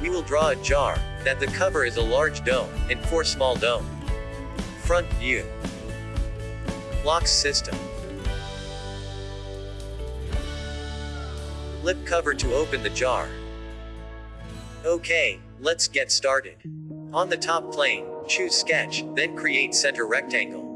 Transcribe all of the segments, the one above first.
we will draw a jar, that the cover is a large dome, and four small dome. Front view. Locks system. Lip cover to open the jar. Okay, let's get started. On the top plane, choose sketch, then create center rectangle.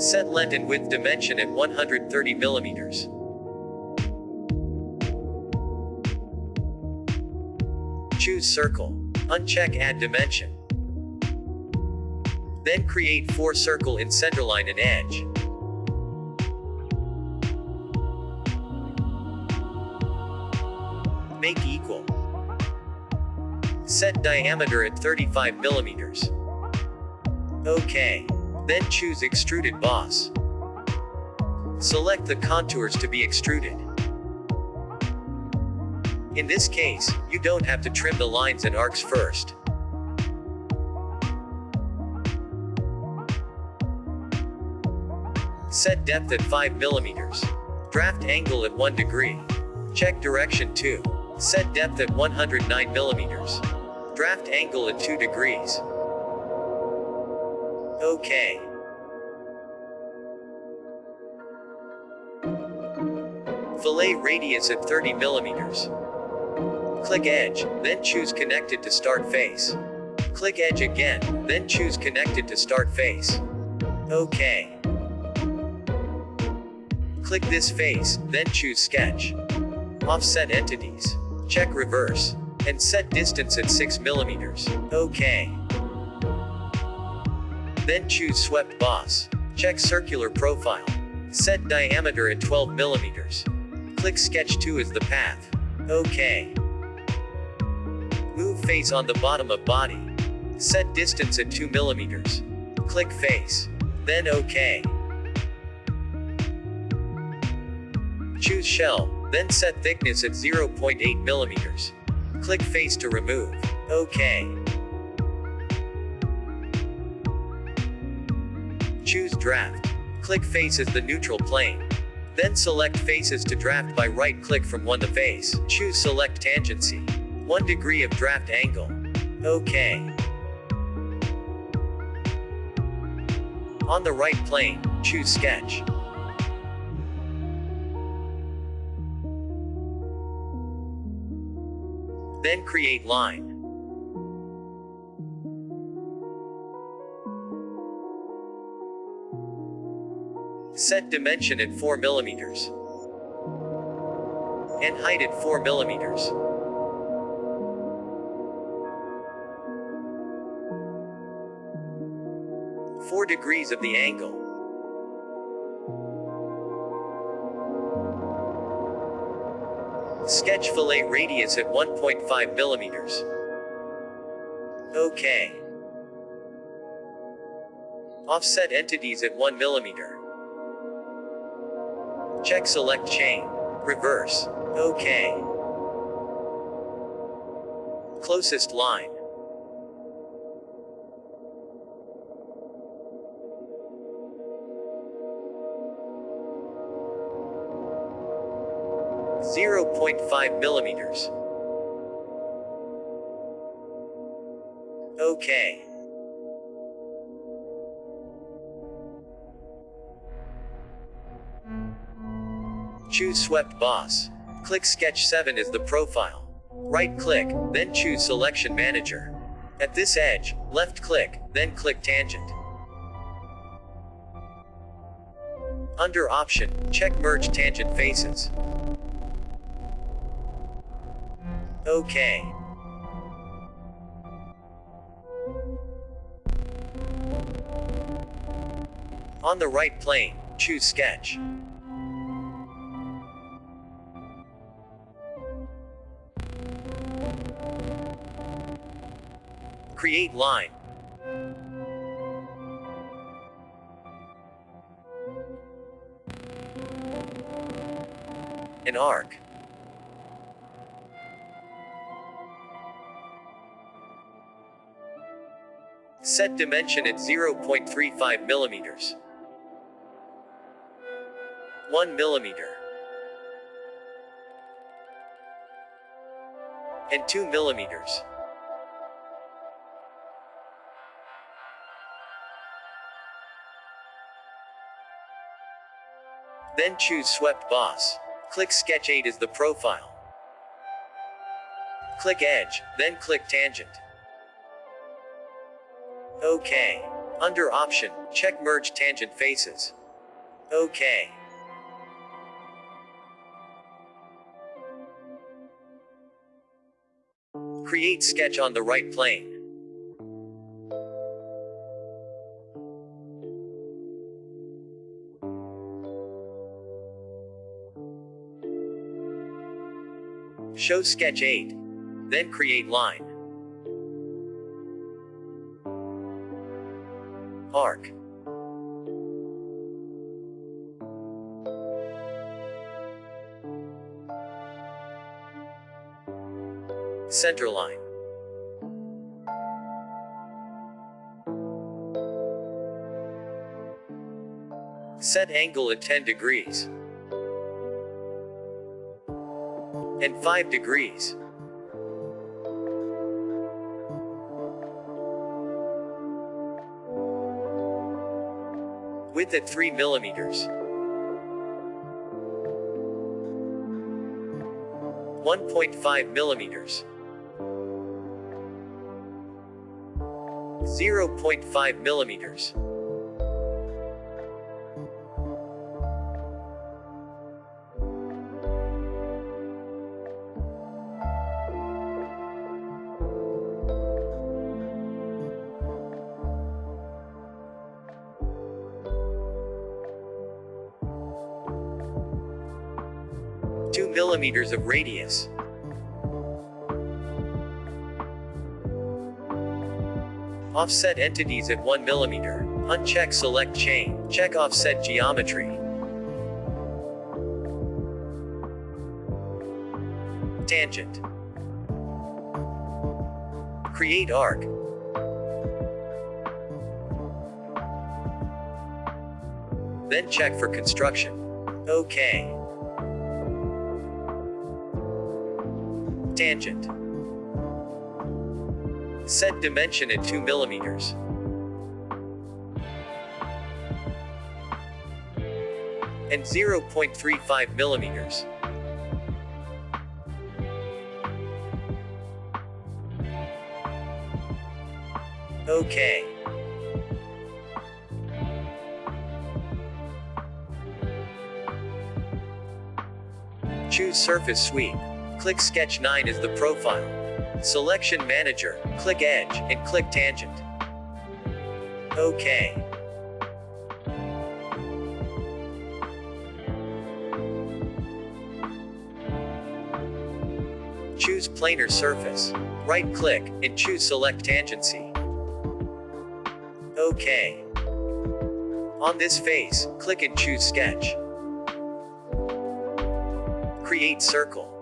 Set length and width dimension at 130 millimeters. Choose circle. Uncheck add dimension. Then create four circle in centerline and edge. Make equal. Set diameter at 35 millimeters. OK. Then choose Extruded Boss. Select the contours to be extruded. In this case, you don't have to trim the lines and arcs first. Set depth at 5 millimeters. Draft angle at 1 degree. Check direction 2. Set depth at 109 millimeters. Draft angle at 2 degrees. OK. Fillet radius at 30 millimeters. Click edge, then choose connected to start face. Click edge again, then choose connected to start face. OK. Click this face, then choose sketch. Offset entities. Check reverse. And set distance at 6 millimeters. OK. Then choose swept boss. Check circular profile. Set diameter at 12 millimeters. Click sketch 2 as the path. OK. Move face on the bottom of body. Set distance at 2 millimeters. Click face. Then OK. Choose shell, then set thickness at 0.8 millimeters. Click face to remove. OK. Choose draft. Click face as the neutral plane. Then select faces to draft by right click from one to face. Choose select tangency. 1 degree of draft angle. OK. On the right plane, choose sketch. Then create line. Set dimension at 4 millimeters. And height at 4 millimeters. Four degrees of the angle. Sketch fillet radius at 1.5 millimeters. OK. Offset entities at 1 millimeter. Check select chain. Reverse. OK. Closest line. Zero point five millimeters. Okay. Choose Swept Boss. Click Sketch 7 as the profile. Right click, then choose Selection Manager. At this edge, left click, then click Tangent. Under Option, check Merge Tangent Faces. OK. On the right plane, choose Sketch. Create line. An arc. Set dimension at 0.35 millimeters. 1 millimeter. And 2 millimeters. Then choose Swept Boss. Click Sketch 8 as the profile. Click Edge, then click Tangent. OK. Under Option, check Merge Tangent Faces. OK. Create sketch on the right plane. Show sketch 8. Then create line. Arc. Center line. Set angle at 10 degrees. And 5 degrees. Width at 3 millimeters. 1.5 millimeters. 0.5 millimeters. Millimeters of radius. Offset entities at 1 millimeter. Uncheck select chain. Check offset geometry. Tangent. Create arc. Then check for construction. OK. Tangent. Set dimension at 2 millimeters. And 0.35 millimeters. Okay. Choose Surface Sweep. Click Sketch 9 as the profile. Selection Manager, click Edge, and click Tangent. OK. Choose Planar Surface. Right-click, and choose Select Tangency. OK. On this face, click and choose Sketch. Create Circle.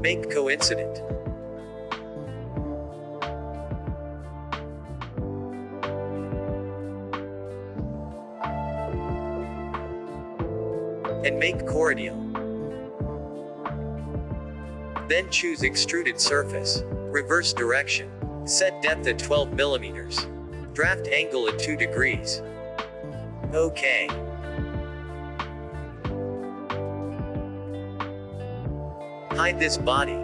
Make coincident. And make coradial. Then choose extruded surface. Reverse direction. Set depth at 12 millimeters. Draft angle at 2 degrees. OK. Hide this body.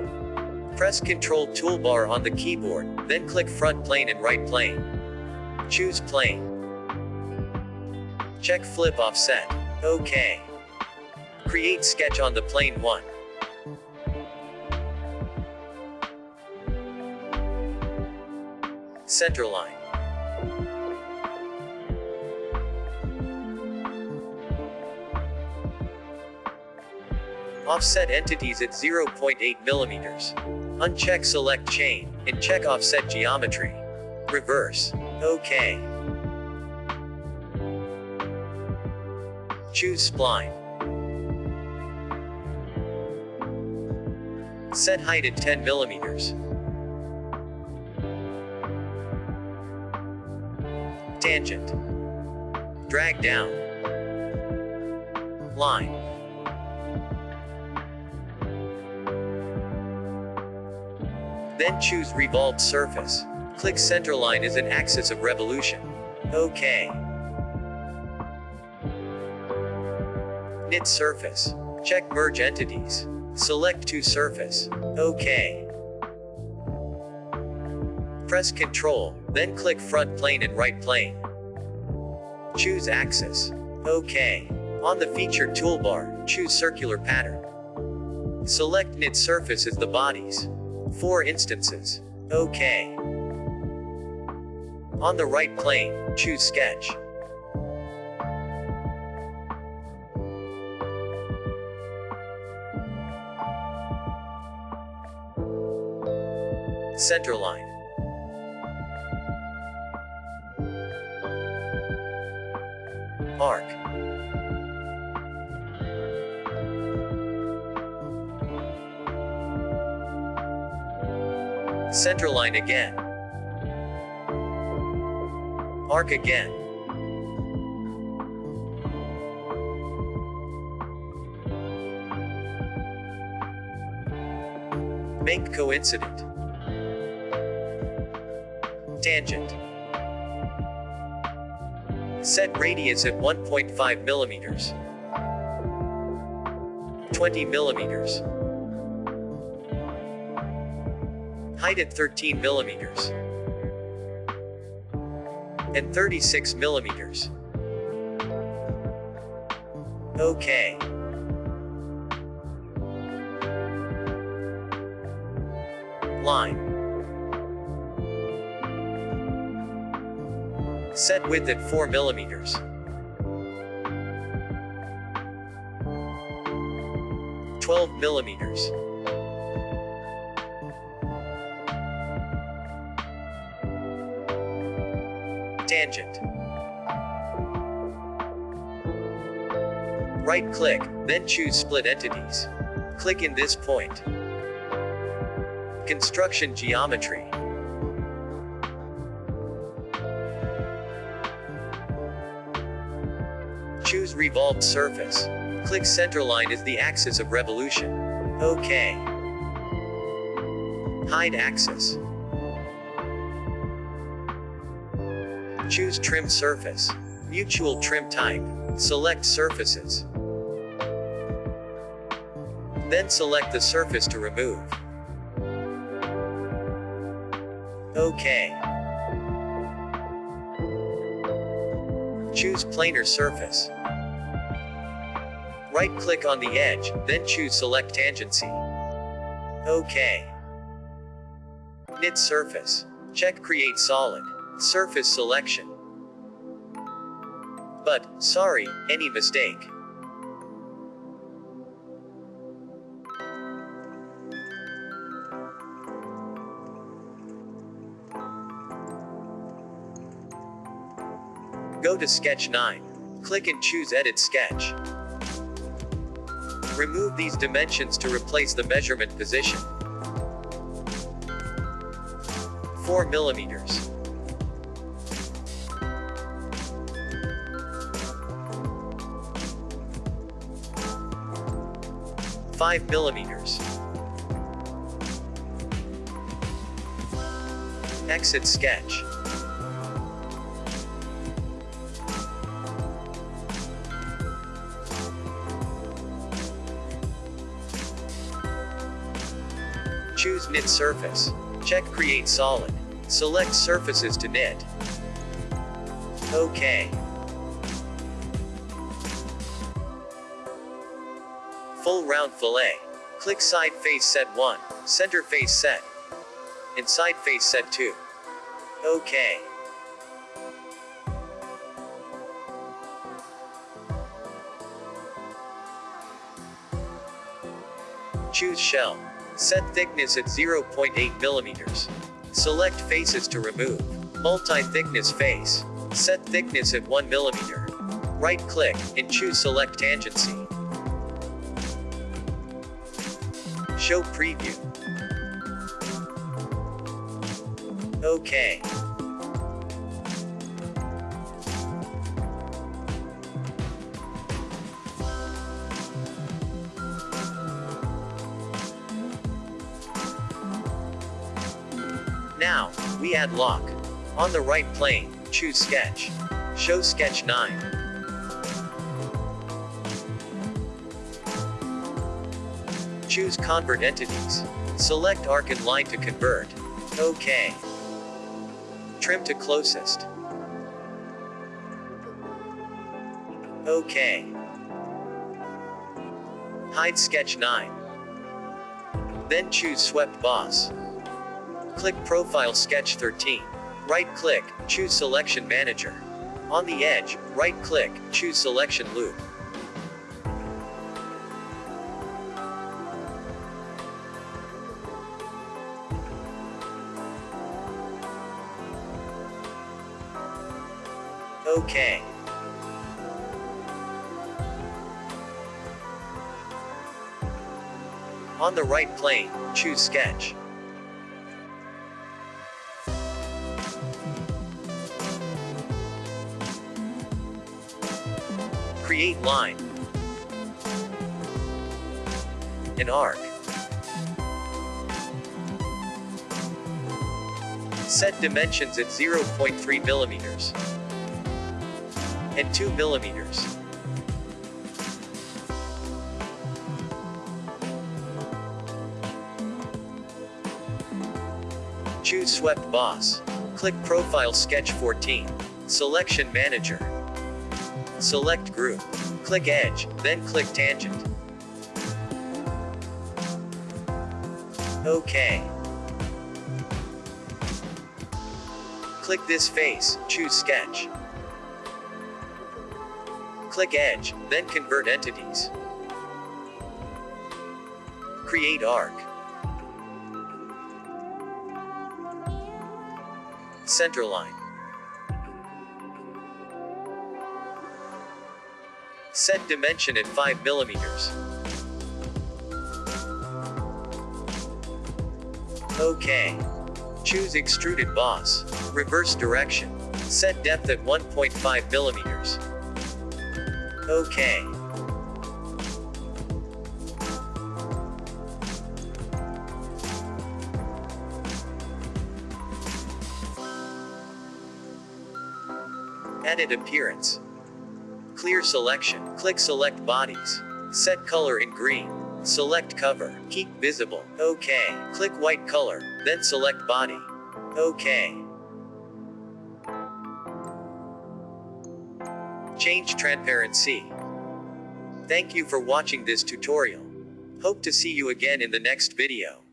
Press Ctrl toolbar on the keyboard, then click front plane and right plane. Choose plane. Check flip offset. OK. Create sketch on the plane 1. Center Offset entities at 0.8 millimeters. Uncheck select chain, and check offset geometry. Reverse. OK. Choose spline. Set height at 10 millimeters. Tangent. Drag down. Line. Then choose Revolved Surface. Click Centerline as an axis of revolution. OK. Knit Surface. Check Merge Entities. Select to Surface. OK. Press Ctrl, then click Front Plane and Right Plane. Choose Axis. OK. On the Feature toolbar, choose Circular Pattern. Select Knit Surface as the bodies. Four instances. OK. On the right plane, choose Sketch. Centerline. Arc. Centerline again. Arc again. Make coincident. Tangent. Set radius at 1.5 millimeters. 20 millimeters. Height at 13 millimeters. And 36 millimeters. Okay. Line. Set width at 4 millimeters. Twelve millimeters. Tangent. Right click, then choose Split Entities. Click in this point. Construction Geometry. Choose Revolved Surface. Click Centerline as the axis of revolution. OK. Hide axis. Choose Trim Surface. Mutual Trim Type. Select Surfaces. Then select the surface to remove. OK. Choose Planar Surface. Right-click on the edge, then choose Select Tangency. OK. Knit Surface. Check Create Solid. Surface Selection. But, sorry, any mistake. Go to Sketch 9. Click and choose Edit Sketch. Remove these dimensions to replace the measurement position. 4 millimeters. Five millimeters. Exit sketch. Choose Knit Surface. Check Create Solid. Select Surfaces to knit. OK. Full round fillet. Click Side Face Set 1, Center Face Set, and Side Face Set 2. OK. Choose shell. Set thickness at 0.8 millimeters. Select faces to remove. Multi-thickness face. Set thickness at 1 millimeter. Right-click, and choose Select Tangency. Show preview. OK. Now, we add lock. On the right plane, choose sketch. Show sketch 9. Choose Convert Entities. Select arc and line to convert. OK. Trim to closest. OK. Hide Sketch 9. Then choose Swept Boss. Click Profile Sketch 13. Right-click, choose Selection Manager. On the edge, right-click, choose Selection Loop. OK. On the right plane, choose Sketch. Create line. An arc. Set dimensions at 0.3 millimeters and 2 millimeters. Choose Swept Boss. Click Profile Sketch 14. Selection Manager. Select Group. Click Edge, then click Tangent. OK. Click this face, choose Sketch. Click Edge, then Convert Entities. Create Arc. Centerline. Set dimension at 5 millimeters. OK. Choose Extruded Boss. Reverse direction. Set depth at 1.5 millimeters. OK. Edit appearance. Clear selection. Click select bodies. Set color in green. Select cover. Keep visible. OK. Click white color, then select body. OK. Change transparency. Thank you for watching this tutorial. Hope to see you again in the next video.